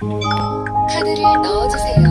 카드를 넣어주세요.